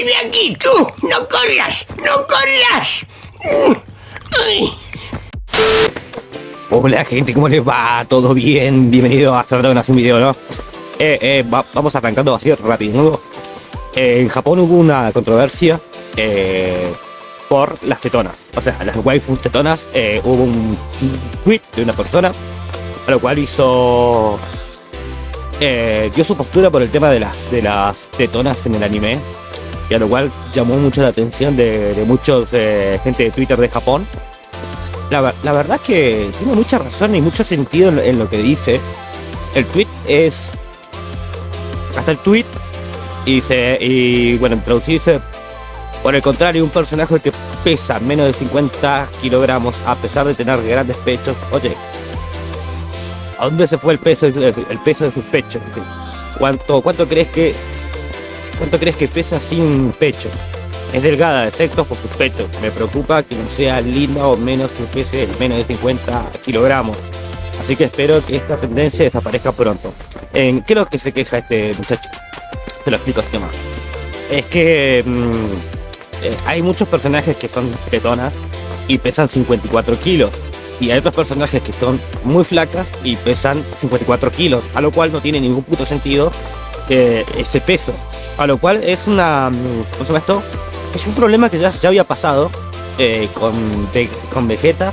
¡Sal de aquí, tú! ¡No corras! ¡No corras! Ay. Hola gente, ¿cómo les va? ¿Todo bien? Bienvenido a hacer un video, ¿no? Eh, eh, va- vamos arrancando así rápido, ¿no? Eh, en Japón hubo una controversia eh, por las tetonas. O sea, las waifus tetonas, eh, hubo un, tweet de una persona, a lo cual hizo... dio su postura por el tema de las, de las tetonas en el anime, y a lo cual llamó mucho la atención de, de muchos eh, gente de Twitter de Japón. La, ver- la verdad es que tiene mucha razón y mucho sentido en, lo- que dice. El tweet es. Está el tweet. Y dice. Y bueno, en traducido dice. Por el contrario, un personaje que pesa menos de 50 kilogramos a pesar de tener grandes pechos. Oye, ¿a dónde se fue el peso, el peso de sus pechos? ¿Cuánto, cuánto crees que cuánto crees que pesa sin pechos? Es delgada, excepto por sus pechos. Me preocupa que no sea linda o menos que pese menos de 50 kilogramos. Así que espero que esta tendencia desaparezca pronto. ¿En qué es lo que se queja este muchacho? Te lo explico así nomás. Es que mm, eh, hay muchos personajes que son tetonas y pesan 54 kilos. Y hay otros personajes que son muy flacas y pesan 54 kilos. A lo cual no tiene ningún puto sentido ese peso. A lo cual es una... mm, ¿Cómo se llama esto? Es un problema que ya, ya había pasado eh, con, con Vegeta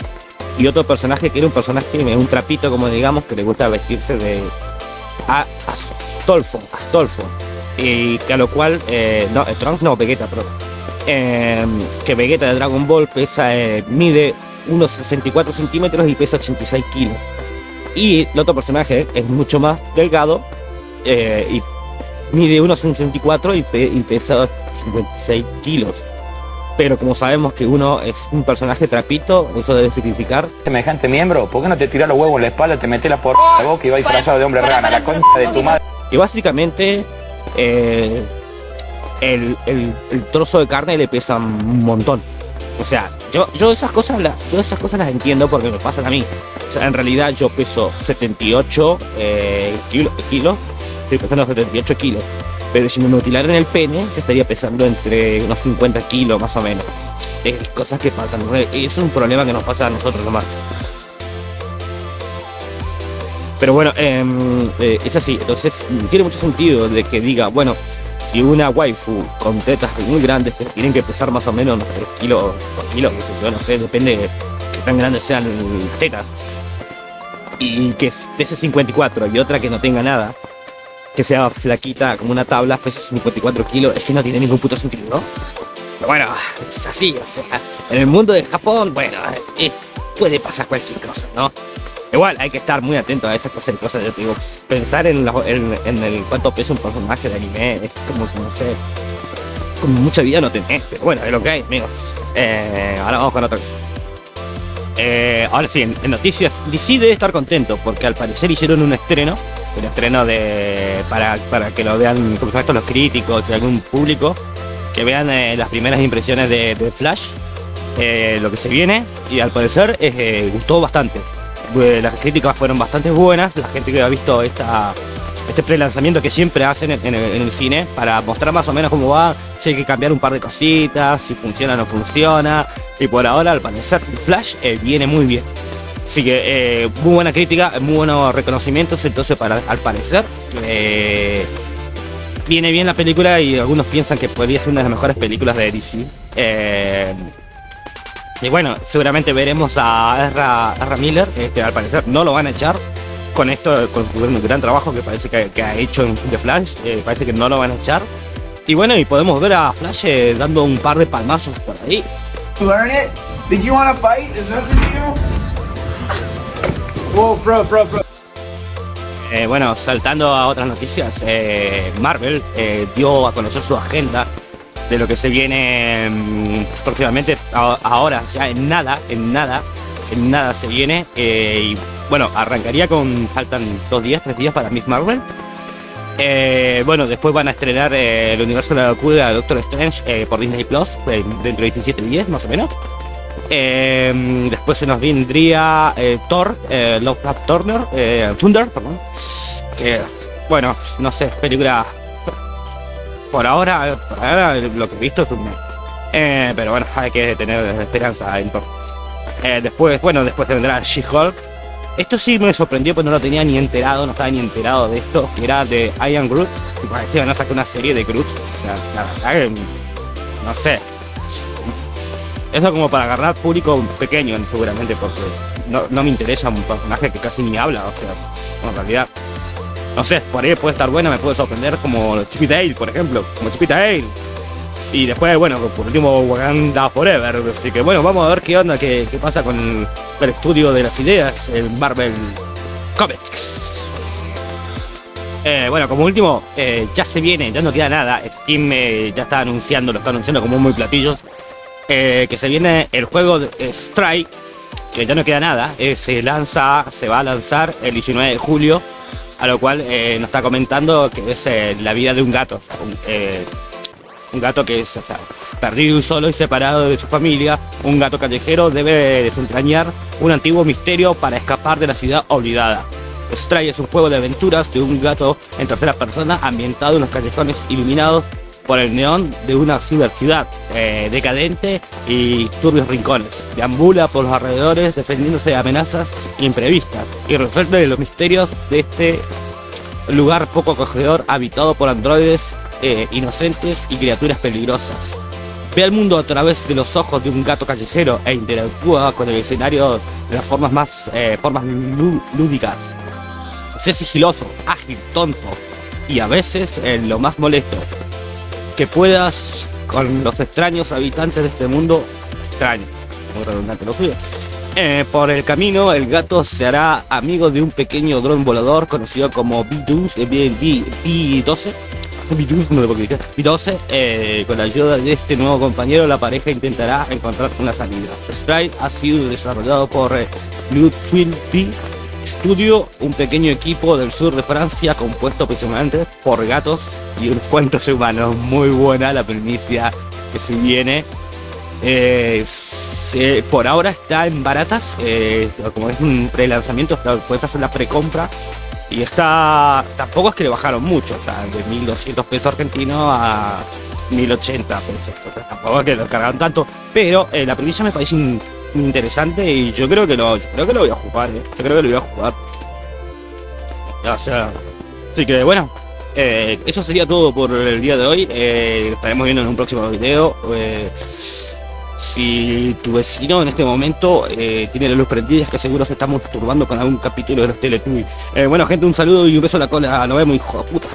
y otro personaje que era un personaje, un trapito como digamos, que le gusta vestirse de a, Astolfo, Astolfo. Y que a lo cual, eh, no, eh, Trunks no, Vegeta, perdón. Eh, que Vegeta de Dragon Ball pesa, eh, mide unos 64 centímetros y pesa 86 kilos. Y el otro personaje es mucho más delgado eh, y mide unos 64 y, pe- y pesa 56 kilos. Pero como sabemos que uno es un personaje trapito, eso debe significar semejante miembro? ¿Por qué no te tiras los huevos en la espalda, te metes la por la boca y vas disfrazado de hombre para, rana? para, La concha de tu madre. que básicamente eh, el, el- el trozo de carne le pesa un montón. O sea, yo, yo esas cosas las, yo esas cosas las entiendo porque me pasan a mí. O sea, en realidad yo peso 78 eh, kilo- kilos, estoy pesando 78 kilos. Pero si me mutilaran el pene, estaría pesando entre unos 50 kilos más o menos. Es cosas que pasan. Es un problema que nos pasa a nosotros nomás. Pero bueno, em, eh, es así. Entonces, tiene mucho sentido de que diga, bueno, si una waifu con tetas muy grandes tienen que pesar más o menos unos 3 kilos, 2 kilos, qué sé yo, no sé, depende de qué tan grandes sean las tetas. Y que pese 54 y otra que no tenga nada, que sea flaquita como una tabla, pese 54 kilos, es que no tiene ningún puto sentido, ¿no? Pero bueno, es así, o sea, en el mundo de Japón, bueno, eh, puede pasar cualquier cosa, ¿no? Igual hay que estar muy atento a esas cosas de cosas. Yo te digo, pensar en, en, en el cuánto pesa un personaje de anime es como, no sé, como mucha vida no tenés, pero bueno, es lo que hay, amigos. Eh, ahora vamos con otra cosa. Eh, ahora sí, en, en noticias, debe estar contento porque al parecer hicieron un estreno, un estreno de para, para que lo vean, como esto los críticos y algún público, que vean eh, las primeras impresiones de, Flash, eh, lo que se viene, y al parecer eh, gustó bastante. Eh, las críticas fueron bastante buenas, la gente que ha visto esta, este pre-lanzamiento que siempre hacen en, en el, el cine para mostrar más o menos cómo va, si hay que cambiar un par de cositas, si funciona o no funciona, y por ahora al parecer Flash eh, viene muy bien. Así que eh, muy buena crítica, muy buenos reconocimientos, entonces para, al parecer eh, viene bien la película y algunos piensan que podría ser una de las mejores películas de DC. Eh, y bueno, seguramente veremos a Ezra, Miller, que al parecer no lo van a echar con esto, con un gran trabajo que parece que, ha hecho en The Flash, parece que no lo van a echar. Y bueno, y podemos ver a Flash dando un par de palmazos por ahí. learn it? Did you want to fight? Is? Eh, bueno, saltando a otras noticias, eh, Marvel eh, dio a conocer su agenda de lo que se viene mm, próximamente. Ahora, ya en nada, en nada, en nada se viene. y bueno, arrancaría con. Faltan dos días, tres días para Miss Marvel. Bueno, después van a estrenar el universo de la locura Doctor Strange por Disney Plus dentro de 17 días, más o menos. Eh, después se nos vendría eh, Thor, eh, Lovecraft Turner, eh, Thunder, perdón. Que, bueno, no sé, película por ahora, lo que he visto es un. Eh, pero bueno, hay que tener esperanza entonces. Eh, después, bueno, después vendrá She-Hulk. Esto sí me sorprendió, pues no lo tenía ni enterado, no estaba ni enterado de esto, que era de Ian Groot. Y parecía van a sacar una serie de Groot. La, la verdad que, no sé. Eso como para agarrar público pequeño, seguramente, porque no, no me interesa un personaje que casi ni habla, o sea, en realidad no sé, por ahí puede estar buena, me puede sorprender como Chippy Dale, por ejemplo, como Chippy Dale. Y después, bueno, por último, Wakanda Forever. Así que bueno, vamos a ver qué onda, qué, qué pasa con el estudio de las ideas, el Marvel Comics. Eh, bueno, como último, eh, ya se viene, ya no queda nada. Steam eh, ya está anunciando, lo está anunciando como muy platillos. Que se viene el juego de Strike, que ya no queda nada. se lanza, se va a lanzar el 19 de julio a lo cual eh, nos está comentando que es eh, la vida de un gato, eh, un, gato que es perdido y solo y separado de su familia, un gato callejero debe desentrañar un antiguo misterio para escapar de la ciudad olvidada. Stray es un juego de aventuras de un gato en tercera persona ambientado en los callejones iluminados por el neón de una ciudad decadente y turbios rincones. Deambula por los alrededores defendiéndose de amenazas imprevistas y resuelve los misterios de este lugar poco acogedor habitado por androides eh, inocentes y criaturas peligrosas. Ve al mundo a través de los ojos de un gato callejero e interactúa con el escenario de las formas más eh, formas lúdicas. Sé sigiloso, ágil, tonto y a veces en lo más molesto que puedas con los extraños habitantes de este mundo extraño. Redundante lo. Eh, por el camino, el gato se hará amigo de un pequeño dron volador conocido como B-12, B12. B12, eh, con la ayuda de este nuevo compañero, la pareja intentará encontrar una salida. Strike ha sido desarrollado por eh, Blue Twin Studio, un pequeño equipo del sur de Francia compuesto principalmente por gatos y unos cuantos humanos. Muy buena la primicia que se viene. Eh, por ahora está en baratas, eh, como es un pre-lanzamiento, puedes hacer la precompra. Y está, tampoco es que le bajaron mucho, está de 1200 pesos argentinos a 1080 pesos. Tampoco es que lo cargaron tanto, pero eh, la premisa me parece interesante y yo creo que lo, creo que lo voy a jugar, eh. yo creo que lo voy a jugar. O sea, así que bueno, eh, eso sería todo por el día de hoy. Eh, estaremos viendo en un próximo video. si tu vecino en este momento tiene la luz prendida, es que seguro se está masturbando con algún capítulo de los Teletubbies. bueno, gente, un saludo y un beso a la cola. Nos vemos, hijo de puta.